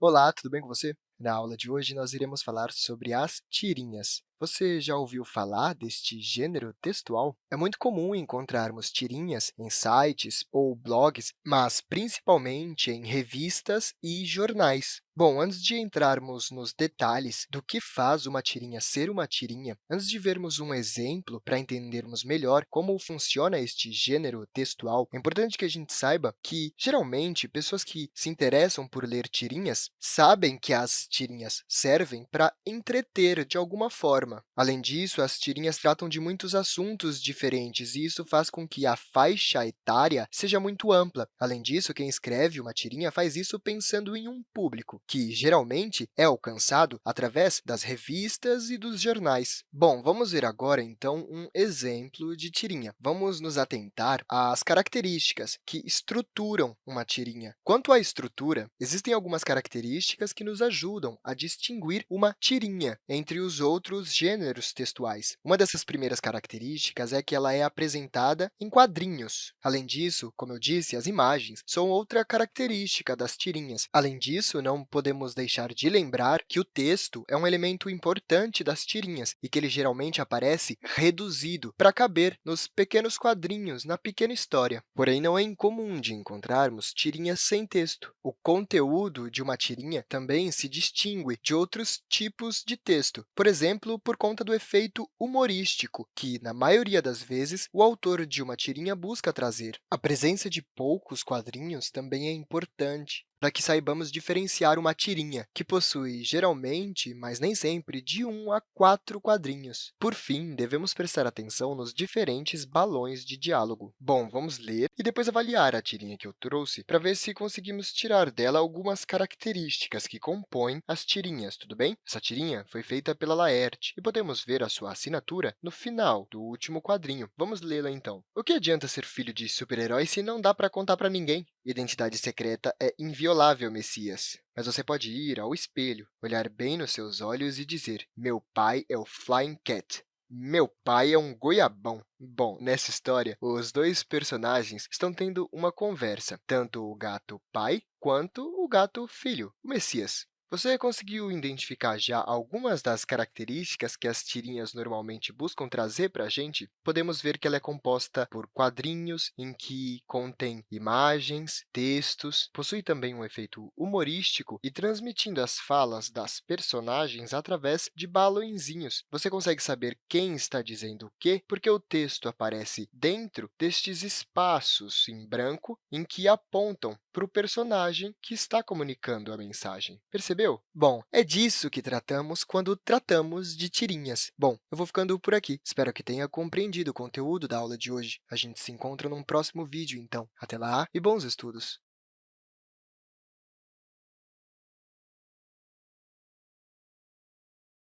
Olá, tudo bem com você? Na aula de hoje, nós iremos falar sobre as tirinhas. Você já ouviu falar deste gênero textual? É muito comum encontrarmos tirinhas em sites ou blogs, mas principalmente em revistas e jornais. Bom, antes de entrarmos nos detalhes do que faz uma tirinha ser uma tirinha, antes de vermos um exemplo para entendermos melhor como funciona este gênero textual, é importante que a gente saiba que, geralmente, pessoas que se interessam por ler tirinhas sabem que as tirinhas servem para entreter de alguma forma. Além disso, as tirinhas tratam de muitos assuntos diferentes, e isso faz com que a faixa etária seja muito ampla. Além disso, quem escreve uma tirinha faz isso pensando em um público, que geralmente é alcançado através das revistas e dos jornais. Bom, vamos ver agora, então, um exemplo de tirinha. Vamos nos atentar às características que estruturam uma tirinha. Quanto à estrutura, existem algumas características que nos ajudam a distinguir uma tirinha entre os outros gêneros textuais. Uma dessas primeiras características é que ela é apresentada em quadrinhos. Além disso, como eu disse, as imagens são outra característica das tirinhas. Além disso, não podemos deixar de lembrar que o texto é um elemento importante das tirinhas e que ele geralmente aparece reduzido para caber nos pequenos quadrinhos, na pequena história. Porém, não é incomum de encontrarmos tirinhas sem texto. O conteúdo de uma tirinha também se distingue de outros tipos de texto, por exemplo, por conta do efeito humorístico, que, na maioria das vezes, o autor de uma tirinha busca trazer. A presença de poucos quadrinhos também é importante para que saibamos diferenciar uma tirinha, que possui, geralmente, mas nem sempre, de 1 a 4 quadrinhos. Por fim, devemos prestar atenção nos diferentes balões de diálogo. Bom, vamos ler e depois avaliar a tirinha que eu trouxe para ver se conseguimos tirar dela algumas características que compõem as tirinhas, tudo bem? Essa tirinha foi feita pela Laerte e podemos ver a sua assinatura no final do último quadrinho. Vamos lê-la, então. O que adianta ser filho de super-herói se não dá para contar para ninguém? Identidade secreta é inviolável, Messias. Mas você pode ir ao espelho, olhar bem nos seus olhos e dizer, meu pai é o Flying Cat. Meu pai é um goiabão. Bom, nessa história, os dois personagens estão tendo uma conversa, tanto o gato pai quanto o gato filho, o Messias. Você conseguiu identificar já algumas das características que as tirinhas normalmente buscam trazer para a gente? Podemos ver que ela é composta por quadrinhos em que contém imagens, textos, possui também um efeito humorístico e transmitindo as falas das personagens através de balõezinhos. Você consegue saber quem está dizendo o quê? Porque o texto aparece dentro destes espaços em branco em que apontam para o personagem que está comunicando a mensagem. Percebeu? Bom, é disso que tratamos quando tratamos de tirinhas. Bom, eu vou ficando por aqui. Espero que tenha compreendido o conteúdo da aula de hoje. A gente se encontra num próximo vídeo, então. Até lá e bons estudos!